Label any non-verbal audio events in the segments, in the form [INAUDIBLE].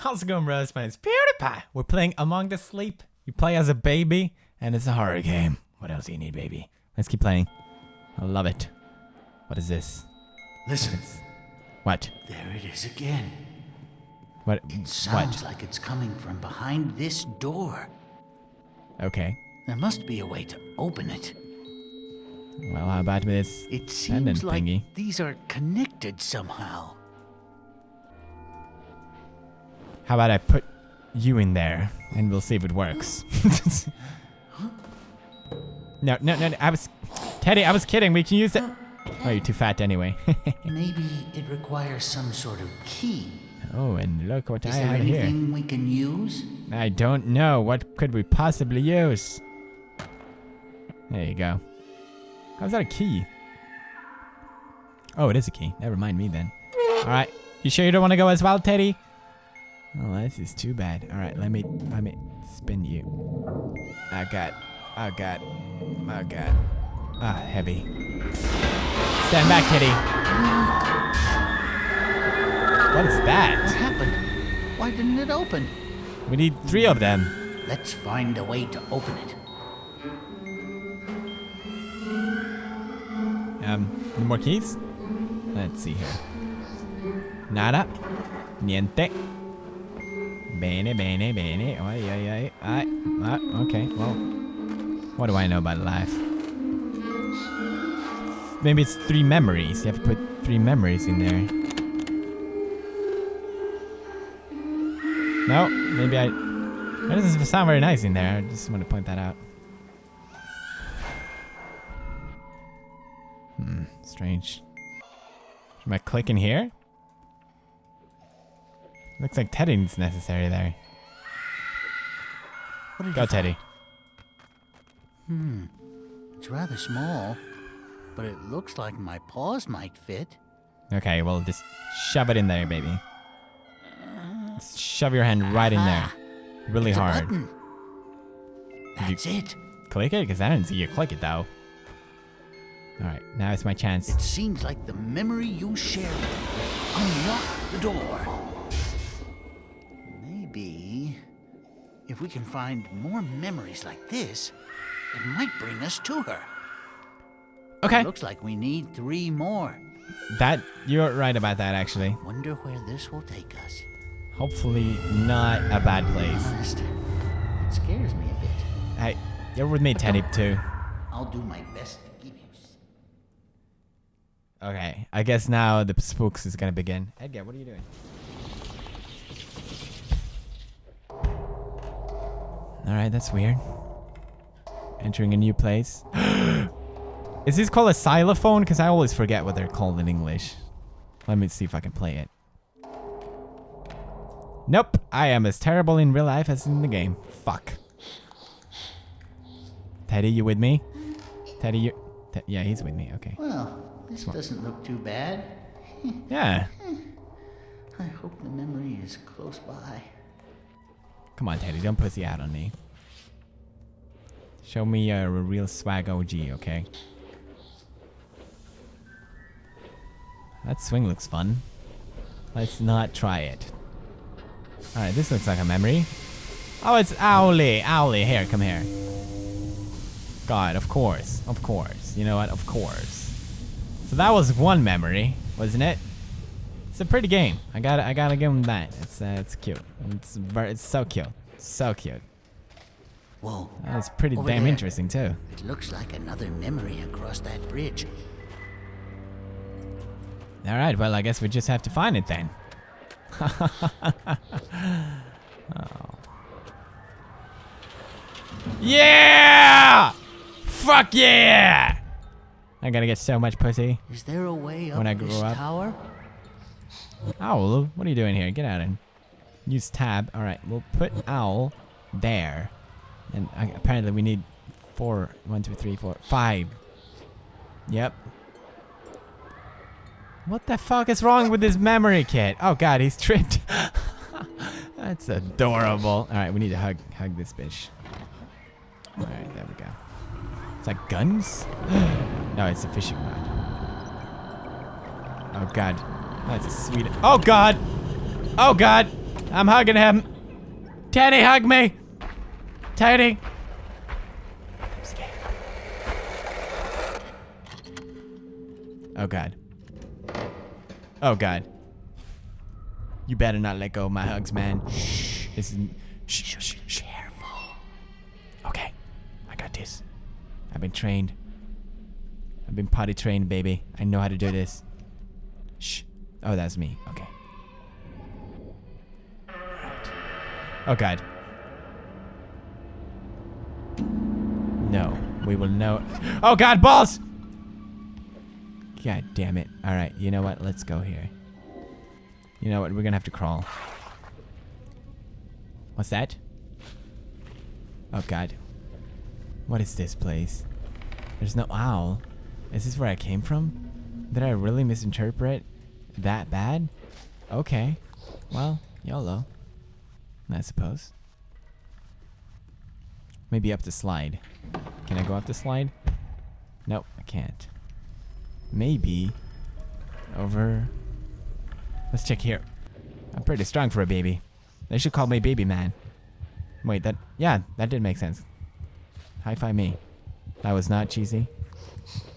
How's it going, bros? My name's PewDiePie. We're playing Among the Sleep. You play as a baby, and it's a horror game. What else do you need, baby? Let's keep playing. I love it. What is this? Listen, What? there it is again. What? It Sounds What? like it's coming from behind this door. Okay. There must be a way to open it. Well, how about this? It seems like thingy. these are connected somehow. How about I put you in there, and we'll see if it works. [LAUGHS] no, no, no. I was, Teddy. I was kidding. We can use it. Oh, you're too fat anyway. [LAUGHS] Maybe it requires some sort of key. oh, and look what Is I there have here. anything we can use? I don't know. What could we possibly use? There you go. Oh, How's that a key? Oh, it is a key. Never mind me then. All right. You sure you don't want to go as well, Teddy? Oh, this is too bad. All right, let me let me spin you. Oh god. Oh god. Oh god. Ah, heavy. Stand back, kitty. What is that? What happened? Why didn't it open? We need three of them. Let's find a way to open it. Um, any more keys? Let's see here. Nada. Niente. Bene, bene, bene. Ay, ay, ay. ay. Ah, okay, well. What do I know about life? Maybe it's three memories. You have to put three memories in there. No, maybe I... That doesn't sound very nice in there. I just want to point that out. Hmm, strange. Am I clicking here? Looks like Teddy's necessary there. Go, Teddy. find? It's rather small, but it looks like my paws might fit. Okay, well, just shove it in there, baby. Just shove your hand right in there. Really It's hard. That's it. Click it? Because I didn't see you click it, though. Alright, now it's my chance. It seems like the memory you shared unlocked the door. If we can find more memories like this, it might bring us to her. Okay, Looks like we need three more. that, you're right about that, actually. Wonder where this will take us. Hopefully not a bad place. Honest, it scares me a bit. Hey, you're with me, Teddy, too. I'll do my best to give you. Okay, I guess now the spooks is gonna begin. Edgar, what are you doing? Alright, that's weird. Entering a new place. [GASPS] is this called a xylophone? Because I always forget what they're called in English. Let me see if I can play it. Nope, I am as terrible in real life as in the game. Fuck. Teddy, you with me? Teddy, you... Te- yeah, he's with me. Okay. Well, this doesn't look too bad. Yeah. [LAUGHS] I hope the memory is close by. Come on, Teddy, don't pussy out on me. Show me a real swag OG, okay? That swing looks fun. Let's not try it. Alright, this looks like a memory. Oh, it's Owly. Owly, here, come here. God, of course. Of course. You know what? Of course. So that was one memory, wasn't it? It's a pretty game. I gotta, I gotta give him that. It's, uh, it's cute. It's very, it's so cute, so cute. Whoa, That's pretty Over damn there. interesting too. it looks like another memory across that bridge. All right, well, I guess we just have to find it then. [LAUGHS] Oh. Yeah! Fuck yeah! I gotta get so much pussy. Is there a way up When I this grow up. tower? Owl, what are you doing here? Get out of here. Use tab. All right, we'll put owl there. And uh, apparently we need four. One, two, three, four, five. Yep. What the fuck is wrong with this memory kit? Oh god, he's tripped. [LAUGHS] That's adorable. All right, we need to hug hug this bitch. All right, there we go. It's like guns? [GASPS] no, it's a fishing rod. Oh god. That's a sweet. Oh god. Oh god. I'm hugging him. Teddy, hug me. Teddy. I'm scared. Oh god. Oh god. You better not let go of my hugs, man. Shh. This is shh, shh, shh. Careful. Okay. I got this. I've been trained. I've been potty trained, baby. I know how to do this. Oh, that's me. Okay. Right. Oh god. No. We will know. Oh god, balls! God damn it. Alright, you know what? Let's go here. You know what? We're gonna have to crawl. What's that? Oh god. What is this place? There's no owl. Is this where I came from? Did I really misinterpret that bad? Okay. Well, YOLO. I suppose. Maybe up the slide. Can I go up the slide? Nope, I can't. Maybe over. Let's check here. I'm pretty strong for a baby. They should call me baby man. Wait, that yeah, that did make sense. Hi-fi me. That was not cheesy.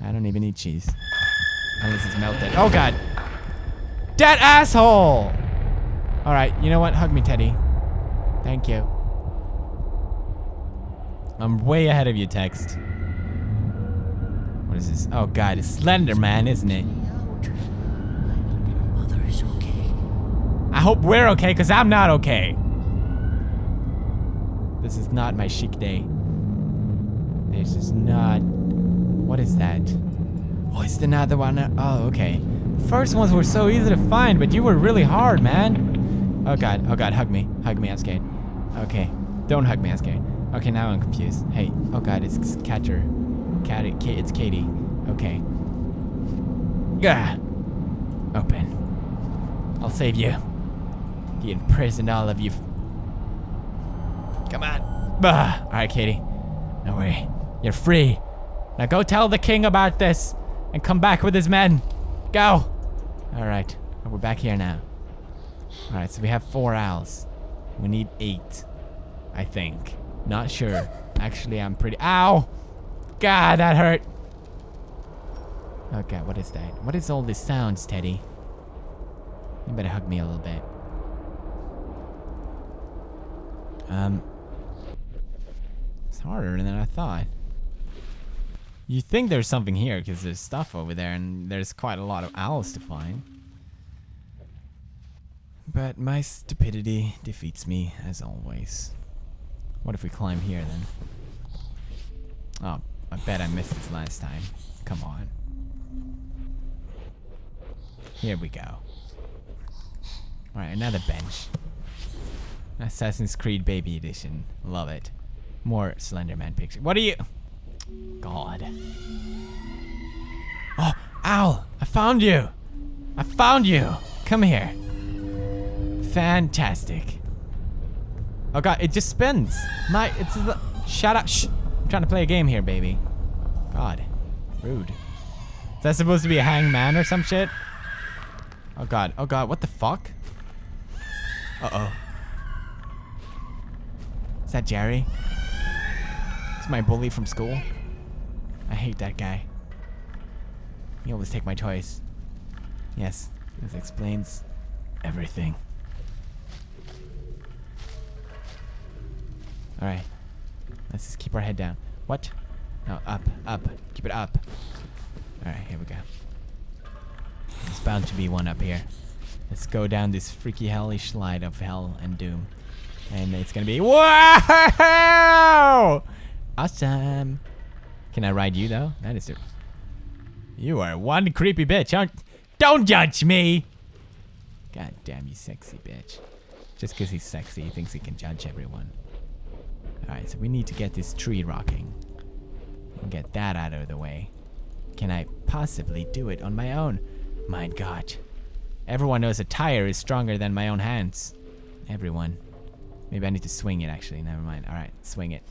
I don't even eat cheese. Unless it's melted. Oh god! That asshole! Alright, you know what? Hug me, Teddy. Thank you. I'm way ahead of you, text. What is this? Oh god, it's Slender Man, isn't it? I hope we're okay, because I'm not okay. This is not my chic day. This is not... What is that? Oh, it's another one. Oh, okay. First ones were so easy to find, but you were really hard, man. Oh god, oh god, hug me. Hug me, I'm scared. Okay, don't hug me, I'm scared. Okay, now I'm confused. Hey, oh god, it's Catcher. Cat, it's Katie. Okay. Gah! Open. I'll save you. He imprisoned all of you. Come on. Bah. All right, Katie. No way. You're free. Now go tell the king about this and come back with his men. Go. All right. We're back here now. All right, so we have four owls. We need eight, I think. Not sure. Actually, I'm pretty. Ow! God, that hurt. Okay, what is that? What is all these sounds, Teddy? You better hug me a little bit. Um, it's harder than I thought. You think there's something here because there's stuff over there and there's quite a lot of owls to find. But my stupidity defeats me as always. What if we climb here then? Oh, I bet I missed this last time. Come on. Here we go. Alright, another bench. Assassin's Creed Baby Edition. Love it. More Slenderman picture. What are you? God. Oh, owl! I found you! I found you! Come here. Fantastic. Oh god, it just spins. My, it's the, shut up. Shh. I'm trying to play a game here, baby. God. Rude. Is that supposed to be a hangman or some shit? Oh god. Oh god, what the fuck? Uh-oh. Is that Jerry? It's my bully from school. I hate that guy. He always take my toys. Yes, this explains everything. Alright. Let's just keep our head down. What? No, up, up. Keep it up. Alright, here we go. There's bound to be one up here. Let's go down this freaky hellish slide of hell and doom. And it's gonna be wow! [LAUGHS] Awesome. Can I ride you though? That is it. You are one creepy bitch, aren't? Don't judge me. God damn you, sexy bitch. Just because he's sexy, he thinks he can judge everyone. Alright, so we need to get this tree rocking. And get that out of the way. Can I possibly do it on my own? My god. Everyone knows a tire is stronger than my own hands. Everyone. Maybe I need to swing it actually. Never mind. Alright, swing it.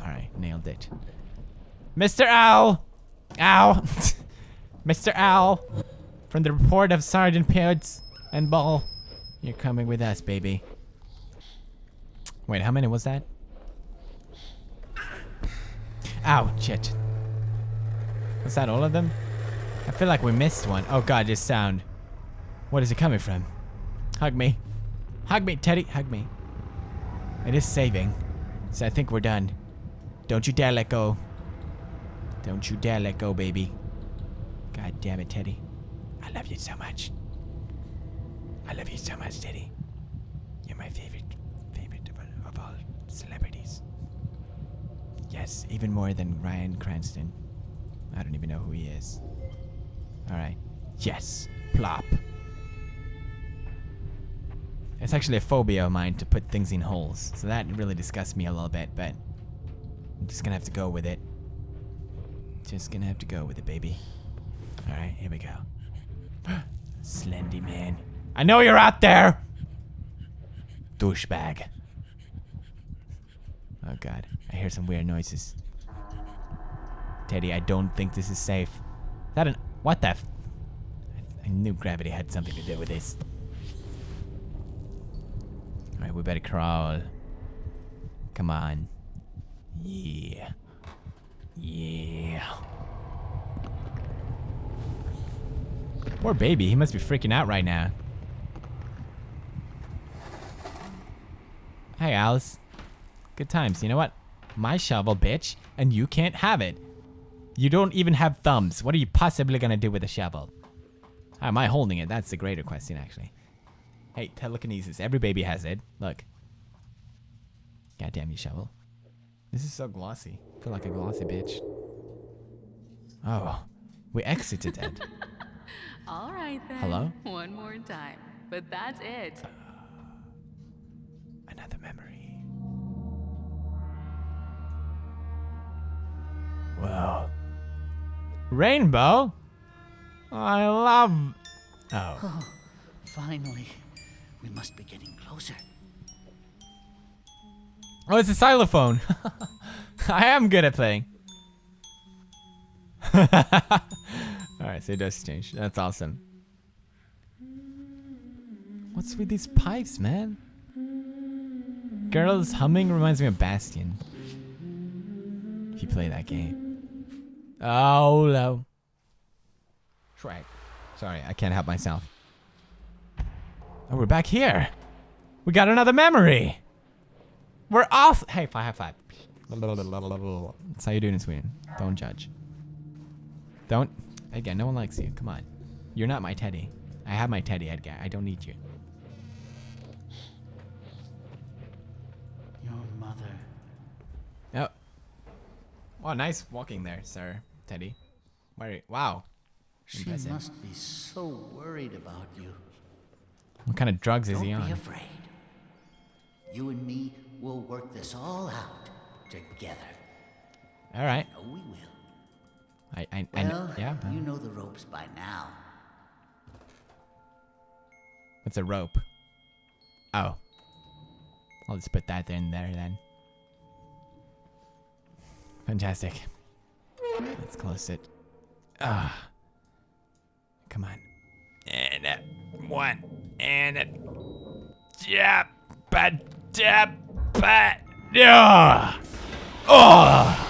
Alright, nailed it. Mr. Owl! Ow! Mr. Owl! From the report of Sergeant Pids and Ball. You're coming with us, baby. Wait, how many was that? Ow, shit. Was that all of them? I feel like we missed one. Oh god, this sound. What is it coming from? Hug me. Hug me, Teddy. Hug me. It is saving. So I think we're done. Don't you dare let go. Don't you dare let go, baby. God damn it, Teddy. I love you so much. I love you so much, Teddy. You're my favorite, favorite of, all- celebrities. Yes, even more than Ryan Cranston. I don't even know who he is. Alright. Yes. Plop. It's actually a phobia of mine to put things in holes. So that really disgusts me a little bit, but I'm just gonna have to go with it. Just gonna have to go with it, baby. Alright, here we go. [GASPS] Slendy man. I know you're out there! Douchebag. Oh god, I hear some weird noises. Teddy, I don't think this is safe. Is that an. What the f- I, I knew gravity had something to do with this. Alright, we better crawl. Come on. Yeah. Yeah. Poor baby, he must be freaking out right now. Hey, Alice. Good times. You know what? My shovel, bitch, and you can't have it. You don't even have thumbs. What are you possibly gonna do with a shovel? How am I holding it? That's the greater question, actually. Hey, telekinesis. Every baby has it. Look. Goddamn you, shovel. This is so glossy. I feel like a glossy bitch. Oh, we exited it. [LAUGHS] All right then. Hello? One more time. But that's it. Uh, another memory. Whoa. Rainbow? I love. Oh. Oh, [SIGHS] finally. We must be getting closer. Oh, it's a xylophone. [LAUGHS] I am good at playing. [LAUGHS] Alright, so it does change. That's awesome. What's with these pipes, man? Girls humming reminds me of Bastion. If you play that game. Oh, no. Shrek. Sorry, I can't help myself. Oh, we're back here. We got another memory. We're off. Hey, five, high five. That's how you doing in Sweden. Don't judge. Don't. Again, no one likes you. Come on. You're not my teddy. I have my teddy, Edgar. I don't need you. Your mother. Oh. Oh, nice walking there, sir. Teddy. Where? Wow. She Impressive. must be so worried about you. What kind of drugs is he on? Don't be afraid. You and me will work this all out together. All right. Oh, we will. I, I, I know. Yeah. uh, you know the ropes by now. What's a rope? Oh. I'll just put that in there then. Fantastic. Let's close it. Ah. Come on. And uh, one. And uh, jab. But jab. But. Yeah. Oh.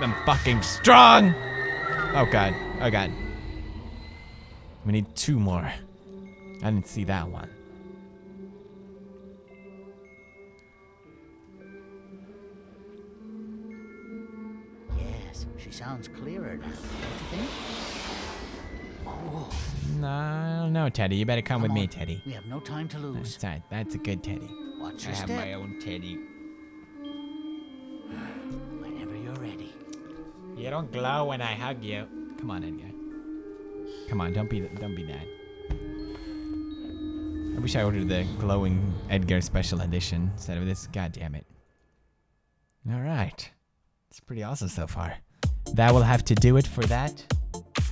I'm fucking strong. Oh god. Oh god. We need two more. I didn't see that one. Yes, she sounds clearer now, don't you think? No, no, Teddy. You better come, with come me. Teddy. We have no time to lose. That's right. That's a good Teddy. Watch I have step. my own Teddy. Whenever you're ready. You don't glow when I hug you. Come on, Edgar. Come on, don't be don't be that. I wish I ordered the glowing Edgar special edition instead of this. God damn it. All right. It's pretty awesome so far. That will have to do it for that.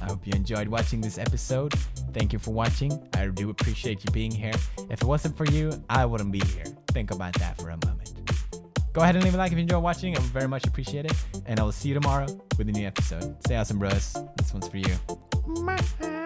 I hope you enjoyed watching this episode. Thank you for watching. I do appreciate you being here. If it wasn't for you, I wouldn't be here. Think about that for a moment. Go ahead and leave a like if you enjoyed watching. I would very much appreciate it. And I will see you tomorrow with a new episode. Stay awesome, bros. This one's for you.